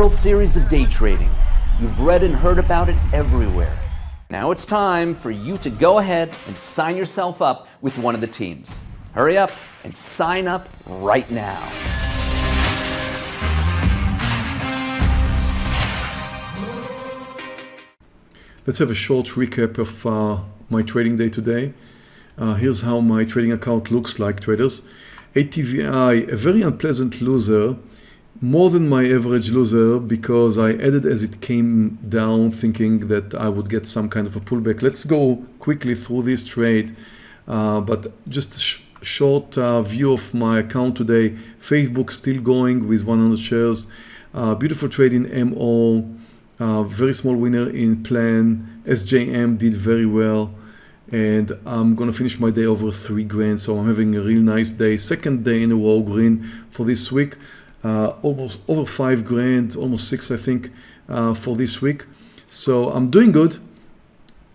World Series of day trading. You've read and heard about it everywhere. Now it's time for you to go ahead and sign yourself up with one of the teams. Hurry up and sign up right now. Let's have a short recap of uh, my trading day today. Uh, here's how my trading account looks like traders. ATVI, a very unpleasant loser, more than my average loser because I added as it came down thinking that I would get some kind of a pullback. Let's go quickly through this trade, uh, but just a sh short uh, view of my account today. Facebook still going with 100 shares. Uh, beautiful trade in MO, uh, very small winner in plan. SJM did very well and I'm gonna finish my day over three grand so I'm having a real nice day second day in a row green for this week uh, almost over five grand almost six I think uh, for this week. So I'm doing good.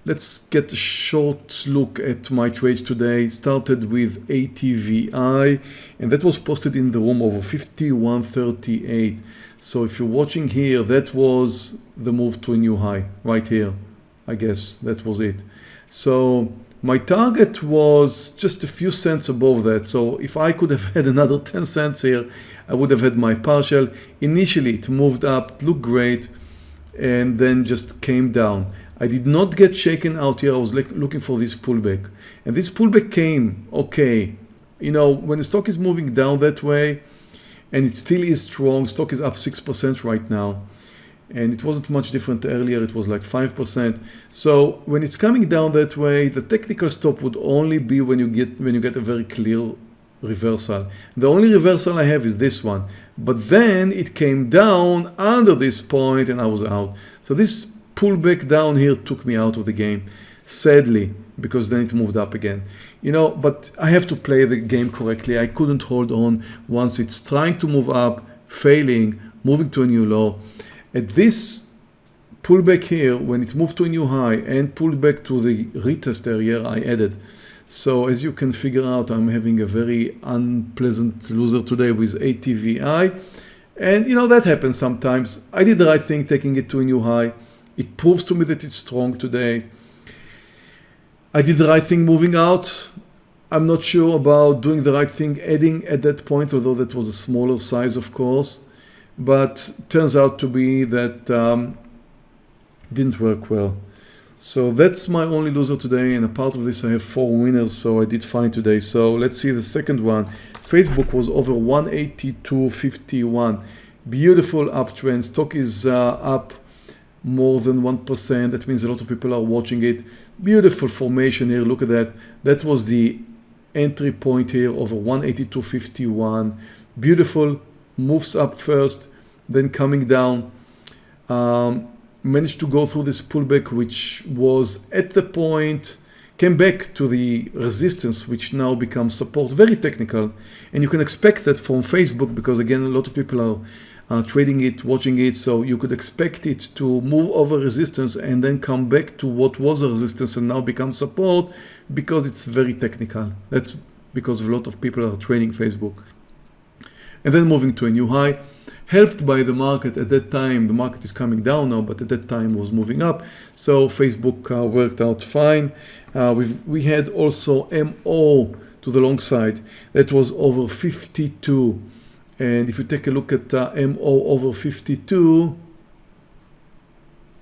Let's get a short look at my trades today. Started with ATVI and that was posted in the room over 5138 so if you're watching here that was the move to a new high right here I guess that was it. So my target was just a few cents above that. So if I could have had another 10 cents here, I would have had my partial. Initially it moved up, looked great, and then just came down. I did not get shaken out here. I was looking for this pullback. And this pullback came, okay. You know, when the stock is moving down that way, and it still is strong, stock is up 6% right now and it wasn't much different earlier it was like 5% so when it's coming down that way the technical stop would only be when you get when you get a very clear reversal. The only reversal I have is this one. But then it came down under this point and I was out. So this pullback down here took me out of the game sadly because then it moved up again. You know but I have to play the game correctly. I couldn't hold on once it's trying to move up failing moving to a new low. At this pullback here, when it moved to a new high and pulled back to the retest area, I added. So as you can figure out, I'm having a very unpleasant loser today with ATVI. And you know, that happens sometimes. I did the right thing taking it to a new high. It proves to me that it's strong today. I did the right thing moving out. I'm not sure about doing the right thing adding at that point, although that was a smaller size, of course but turns out to be that um, didn't work well. So that's my only loser today and a part of this I have four winners so I did fine today. So let's see the second one. Facebook was over 182.51. Beautiful uptrend. Stock is uh, up more than 1%. That means a lot of people are watching it. Beautiful formation here. Look at that. That was the entry point here over 182.51. Beautiful moves up first, then coming down. Um, managed to go through this pullback, which was at the point, came back to the resistance, which now becomes support, very technical. And you can expect that from Facebook, because again, a lot of people are uh, trading it, watching it. So you could expect it to move over resistance and then come back to what was a resistance and now become support because it's very technical. That's because a lot of people are trading Facebook and then moving to a new high helped by the market at that time. The market is coming down now but at that time was moving up. So Facebook uh, worked out fine. Uh, we've, we had also MO to the long side. That was over 52 and if you take a look at uh, MO over 52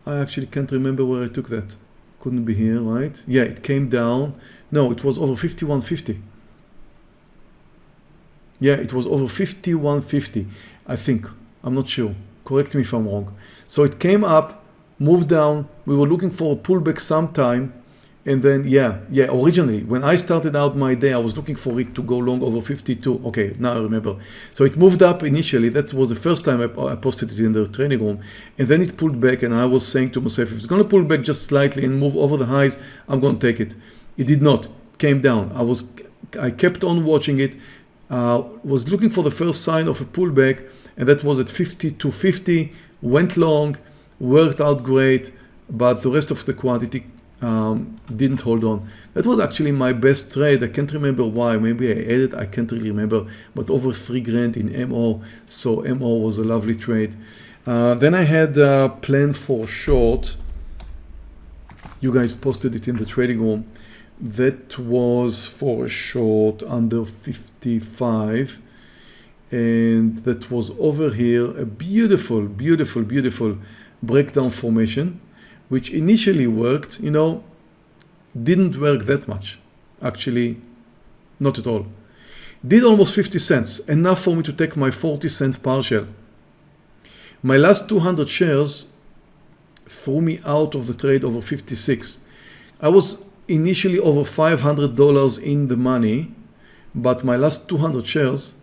I actually can't remember where I took that. Couldn't be here right? Yeah it came down. No it was over 51.50 yeah, it was over 51.50, I think. I'm not sure. Correct me if I'm wrong. So it came up, moved down. We were looking for a pullback sometime. And then, yeah, yeah, originally, when I started out my day, I was looking for it to go long over 52. Okay, now I remember. So it moved up initially. That was the first time I, I posted it in the training room. And then it pulled back and I was saying to myself, if it's going to pull back just slightly and move over the highs, I'm going to take it. It did not. Came down. I was, I kept on watching it uh, was looking for the first sign of a pullback and that was at 50 to 50 went long worked out great but the rest of the quantity um, didn't hold on. That was actually my best trade. I can't remember why. Maybe I added, I can't really remember, but over three grand in MO. So MO was a lovely trade. Uh, then I had a plan for short. You guys posted it in the trading room. That was for a short under 55 and that was over here a beautiful beautiful beautiful breakdown formation which initially worked you know didn't work that much actually not at all. Did almost 50 cents enough for me to take my 40 cent partial. My last 200 shares threw me out of the trade over 56 I was initially over $500 in the money but my last 200 shares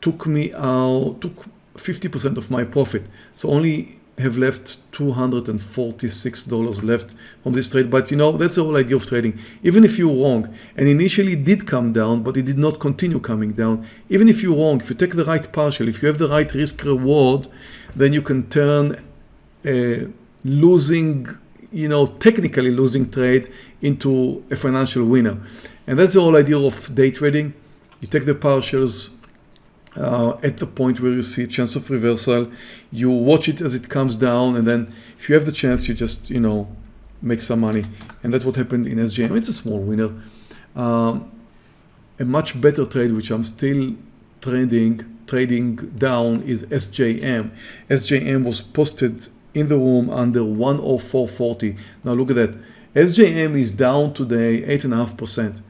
took me out, took 50% of my profit. So only have left $246 left from this trade. But you know, that's the whole idea of trading. Even if you're wrong and initially did come down, but it did not continue coming down. Even if you're wrong, if you take the right partial, if you have the right risk reward, then you can turn a losing, you know, technically losing trade into a financial winner. And that's the whole idea of day trading. You take the partials, uh, at the point where you see chance of reversal you watch it as it comes down and then if you have the chance you just you know make some money and that's what happened in SJM it's a small winner um, a much better trade which I'm still trading trading down is SJM SJM was posted in the room under 104.40 now look at that SJM is down today eight and a half percent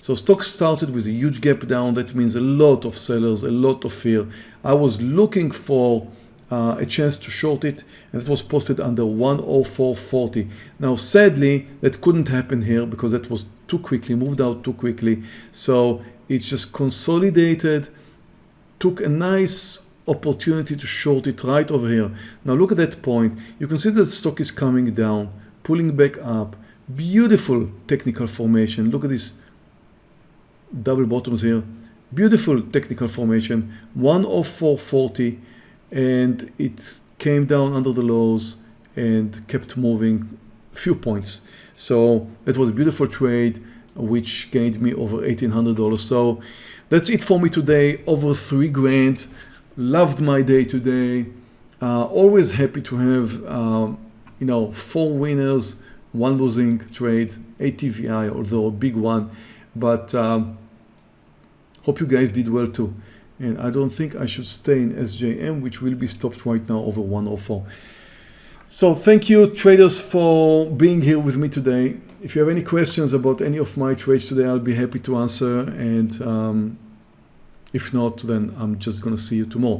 so stock started with a huge gap down. That means a lot of sellers, a lot of fear. I was looking for uh, a chance to short it and it was posted under 104.40. Now sadly that couldn't happen here because that was too quickly, moved out too quickly. So it just consolidated, took a nice opportunity to short it right over here. Now look at that point. You can see that the stock is coming down, pulling back up. Beautiful technical formation. Look at this double bottoms here beautiful technical formation 104.40 and it came down under the lows and kept moving few points so it was a beautiful trade which gained me over $1,800 so that's it for me today over three grand loved my day today. Uh, always happy to have um, you know four winners one losing trade ATVI although a big one. But um, hope you guys did well too. And I don't think I should stay in SJM which will be stopped right now over 104 so thank you traders for being here with me today. If you have any questions about any of my trades today I'll be happy to answer and um, if not then I'm just gonna see you tomorrow